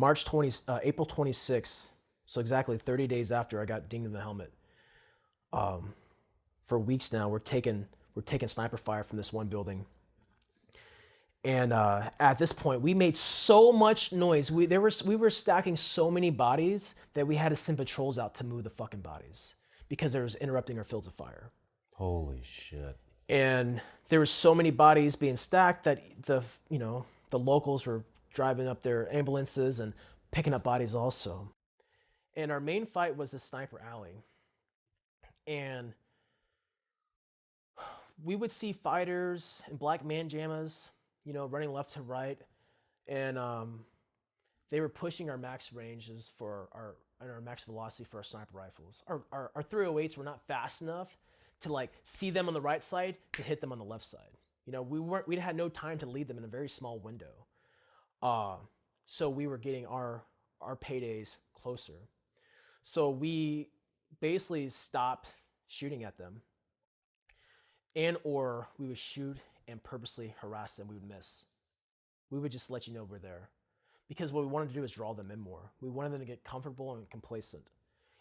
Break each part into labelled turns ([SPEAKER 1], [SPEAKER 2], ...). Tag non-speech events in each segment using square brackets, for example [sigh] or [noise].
[SPEAKER 1] March 20, uh, April 26th, so exactly 30 days after I got dinged in the helmet. Um, for weeks now, we're taking we're taking sniper fire from this one building. And uh, at this point, we made so much noise. We there was we were stacking so many bodies that we had to send patrols out to move the fucking bodies because there was interrupting our fields of fire.
[SPEAKER 2] Holy shit.
[SPEAKER 1] And there were so many bodies being stacked that the you know the locals were driving up their ambulances and picking up bodies also. And our main fight was the sniper alley. And we would see fighters in black man jammas, you know, running left to right, and um, they were pushing our max ranges for our and our max velocity for our sniper rifles. Our, our, our 308s were not fast enough to like see them on the right side to hit them on the left side. You know, we weren't we had no time to lead them in a very small window. Uh, so we were getting our our paydays closer. So we basically stopped shooting at them and or we would shoot and purposely harass them. We would miss. We would just let you know we're there because what we wanted to do is draw them in more. We wanted them to get comfortable and complacent.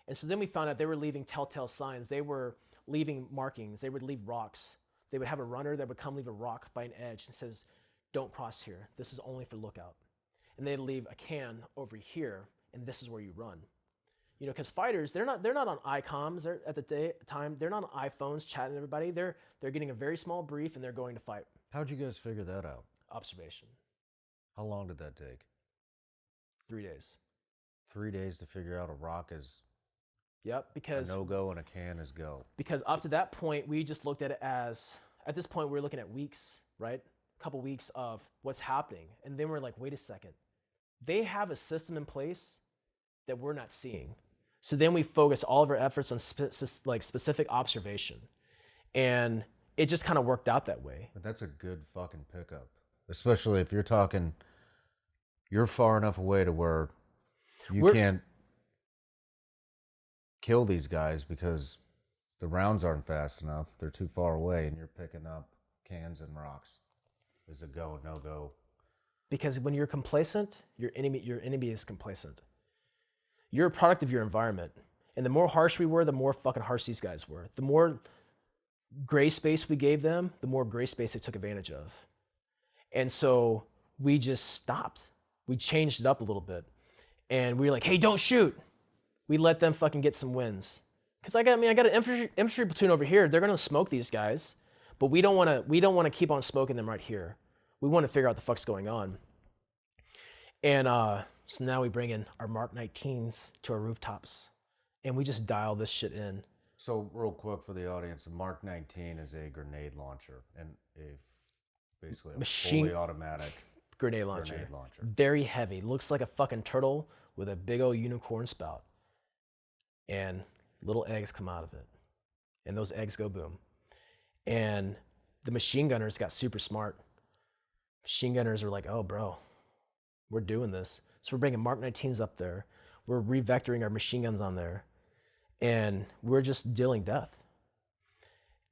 [SPEAKER 1] And so then we found out they were leaving telltale signs. They were leaving markings. They would leave rocks. They would have a runner that would come leave a rock by an edge and says don't cross here this is only for lookout and they'd leave a can over here and this is where you run you know, because fighters, they're not they're not on ICOMs they're, at the day, time. They're not on iPhones chatting to everybody. They're they're getting a very small brief and they're going to fight.
[SPEAKER 2] How'd you guys figure that out?
[SPEAKER 1] Observation.
[SPEAKER 2] How long did that take?
[SPEAKER 1] Three days.
[SPEAKER 2] Three days to figure out a rock is
[SPEAKER 1] Yep, because
[SPEAKER 2] no go and a can is go.
[SPEAKER 1] Because up to that point, we just looked at it as at this point we we're looking at weeks, right? Couple weeks of what's happening, and then we're like, wait a second, they have a system in place that we're not seeing. So then we focus all of our efforts on spe- like specific observation. And it just kind of worked out that way.
[SPEAKER 2] But that's a good fucking pickup. Especially if you're talking you're far enough away to where you We're, can't kill these guys because the rounds aren't fast enough. They're too far away and you're picking up cans and rocks. Is a go, no go.
[SPEAKER 1] Because when you're complacent, your enemy your enemy is complacent. You're a product of your environment. And the more harsh we were, the more fucking harsh these guys were. The more gray space we gave them, the more gray space they took advantage of. And so we just stopped. We changed it up a little bit. And we were like, hey, don't shoot. We let them fucking get some wins. Because I got, I mean, I got an infantry, infantry platoon over here. They're gonna smoke these guys, but we don't wanna, we don't wanna keep on smoking them right here. We wanna figure out the fuck's going on. And uh, so now we bring in our Mark 19s to our rooftops and we just dial this shit in.
[SPEAKER 2] So real quick for the audience, Mark 19 is a grenade launcher and a basically a Machine fully automatic [laughs]
[SPEAKER 1] grenade launcher. grenade launcher. Very heavy. Looks like a fucking turtle with a big old unicorn spout. And little eggs come out of it. And those eggs go boom. And the machine gunners got super smart. Machine gunners were like, oh, bro, we're doing this. So we're bringing Mark 19s up there. We're revectoring our machine guns on there. And we're just dealing death.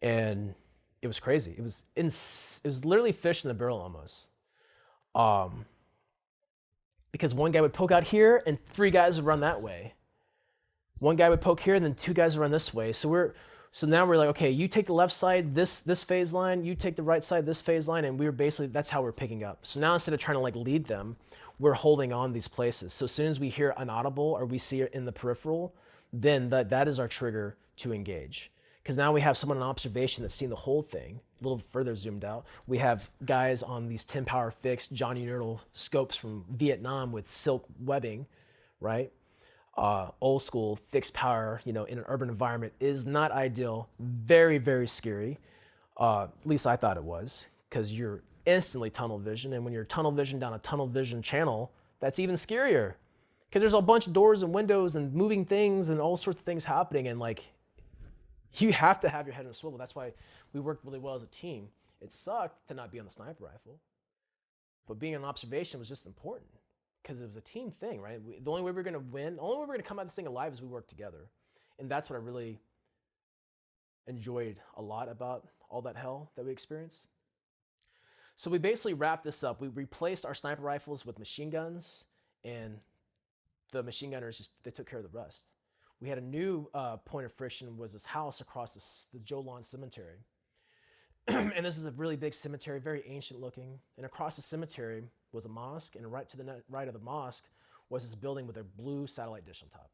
[SPEAKER 1] And it was crazy. It was ins- it was literally fish in the barrel almost. Um, because one guy would poke out here and three guys would run that way. One guy would poke here and then two guys would run this way. So we're so now we're like, okay, you take the left side, this this phase line, you take the right side, this phase line, and we were basically that's how we're picking up. So now instead of trying to like lead them, we're holding on these places. So as soon as we hear an audible or we see it in the peripheral, then that, that is our trigger to engage. Because now we have someone in observation that's seen the whole thing, a little further zoomed out. We have guys on these 10 power fixed Unertl scopes from Vietnam with silk webbing, right? Uh, old school fixed power, you know, in an urban environment is not ideal. Very, very scary. Uh, at least I thought it was, because you're instantly tunnel vision. And when you're tunnel vision down a tunnel vision channel, that's even scarier because there's a bunch of doors and windows and moving things and all sorts of things happening. And like, you have to have your head in a swivel. That's why we worked really well as a team. It sucked to not be on the sniper rifle, but being on observation was just important because it was a team thing, right? We, the only way we are going to win, the only way we are going to come out of this thing alive is we work together. And that's what I really enjoyed a lot about all that hell that we experienced. So we basically wrapped this up. We replaced our sniper rifles with machine guns and the machine gunners just they took care of the rest. We had a new uh, point of friction was this house across the Jolan Cemetery. [clears throat] and this is a really big cemetery, very ancient looking. And across the cemetery was a mosque, and right to the right of the mosque was this building with a blue satellite dish on top.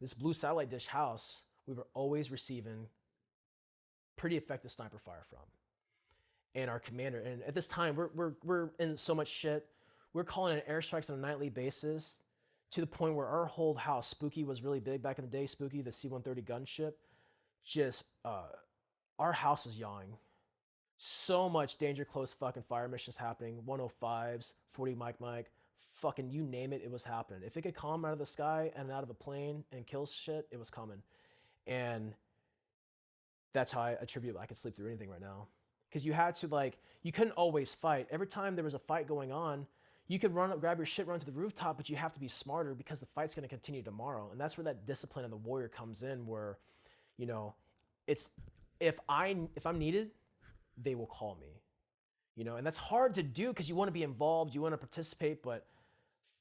[SPEAKER 1] This blue satellite dish house, we were always receiving pretty effective sniper fire from. And our commander, and at this time, we're, we're, we're in so much shit. We're calling in airstrikes on a nightly basis to the point where our whole house, Spooky was really big back in the day, Spooky, the C-130 gunship, just, uh, our house was yawing. So much danger close fucking fire missions happening, 105s, 40 mic mic fucking you name it, it was happening. If it could come out of the sky and out of a plane and kill shit, it was coming. And that's how I attribute I could sleep through anything right now. Because you had to like, you couldn't always fight. Every time there was a fight going on, you could run up, grab your shit, run to the rooftop, but you have to be smarter because the fight's going to continue tomorrow. And that's where that discipline of the warrior comes in, where, you know, it's if I if I'm needed, they will call me, you know, and that's hard to do because you want to be involved, you want to participate, but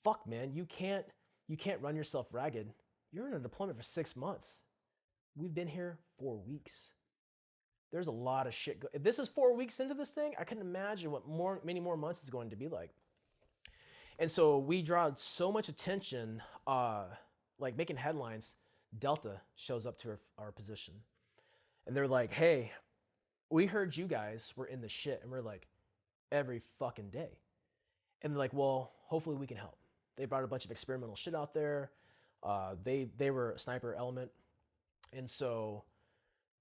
[SPEAKER 1] fuck, man, you can't you can't run yourself ragged. You're in a deployment for six months. We've been here four weeks. There's a lot of shit. If this is four weeks into this thing, I can imagine what more many more months is going to be like. And so we draw so much attention, uh, like making headlines. Delta shows up to our, our position, and they're like, "Hey, we heard you guys were in the shit," and we're like, "Every fucking day." And they're like, "Well, hopefully we can help." They brought a bunch of experimental shit out there. Uh, they they were a sniper element, and so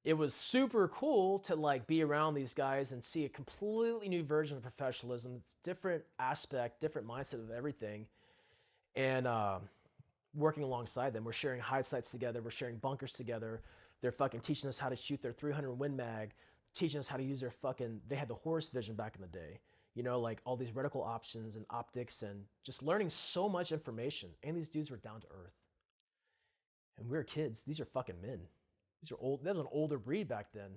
[SPEAKER 1] it was super cool to like be around these guys and see a completely new version of professionalism. It's different aspect, different mindset of everything, and uh, working alongside them. We're sharing hide sites together. We're sharing bunkers together. They're fucking teaching us how to shoot their 300 Win Mag, teaching us how to use their fucking. They had the Horus Vision back in the day. You know, like all these reticle options and optics, and just learning so much information. And these dudes were down to earth. And we were kids. These are fucking men. These are old. That was an older breed back then.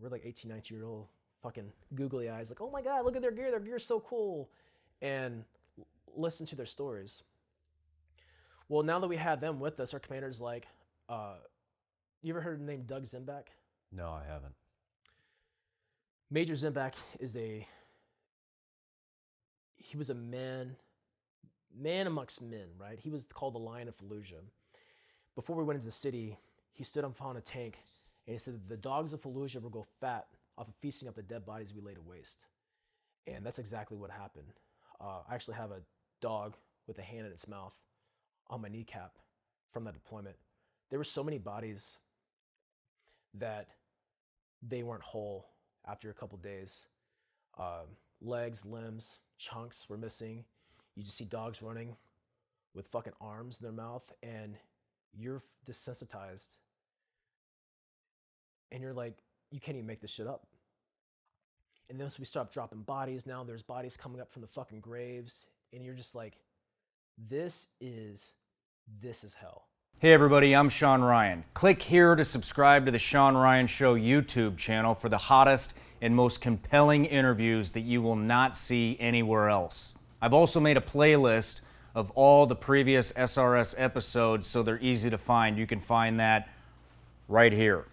[SPEAKER 1] We're like 18, 19 year old fucking googly eyes, like, oh my god, look at their gear. Their gear's so cool, and listen to their stories. Well, now that we had them with us, our commander's like, uh, you ever heard the name Doug Zembiec?
[SPEAKER 2] No, I haven't.
[SPEAKER 1] Major Zembiec is a he was a man man amongst men, right? He was called the Lion of Fallujah. Before we went into the city, he stood up on a tank and he said, The dogs of Fallujah will go fat off of feasting up the dead bodies we lay to waste. And that's exactly what happened. Uh, I actually have a dog with a hand in its mouth on my kneecap from that deployment. There were so many bodies that they weren't whole after a couple days. Um, legs, limbs, chunks were missing. You just see dogs running with fucking arms in their mouth, and you're desensitized and you're like, you can't even make this shit up. And then so we start dropping bodies. Now there's bodies coming up from the fucking graves, and you're just like, this is this is hell.
[SPEAKER 3] Hey everybody, I'm Sean Ryan. Click here to subscribe to the Sean Ryan Show YouTube channel for the hottest and most compelling interviews that you will not see anywhere else. I've also made a playlist of all the previous SRS episodes so they're easy to find. You can find that right here.